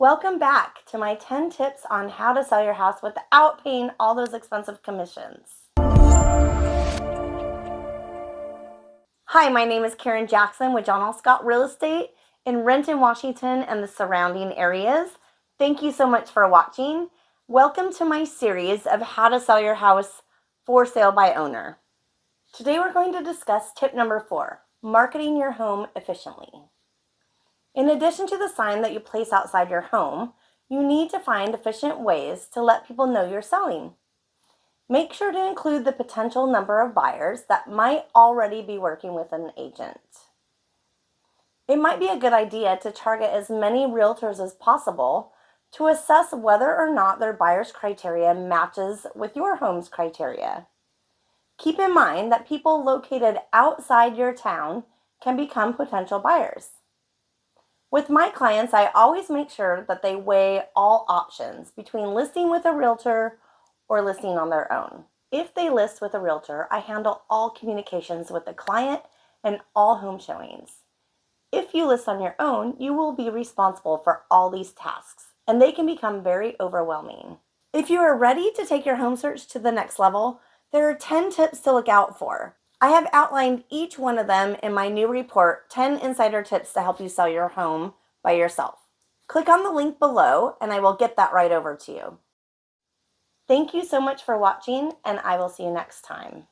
Welcome back to my 10 tips on how to sell your house without paying all those expensive commissions. Hi, my name is Karen Jackson with John L. Scott Real Estate in Renton, Washington and the surrounding areas. Thank you so much for watching. Welcome to my series of how to sell your house for sale by owner. Today we're going to discuss tip number four, marketing your home efficiently. In addition to the sign that you place outside your home, you need to find efficient ways to let people know you're selling. Make sure to include the potential number of buyers that might already be working with an agent. It might be a good idea to target as many realtors as possible to assess whether or not their buyer's criteria matches with your home's criteria. Keep in mind that people located outside your town can become potential buyers. With my clients, I always make sure that they weigh all options between listing with a realtor or listing on their own. If they list with a realtor, I handle all communications with the client and all home showings. If you list on your own, you will be responsible for all these tasks, and they can become very overwhelming. If you are ready to take your home search to the next level, there are 10 tips to look out for. I have outlined each one of them in my new report, 10 Insider Tips to Help You Sell Your Home by Yourself. Click on the link below and I will get that right over to you. Thank you so much for watching and I will see you next time.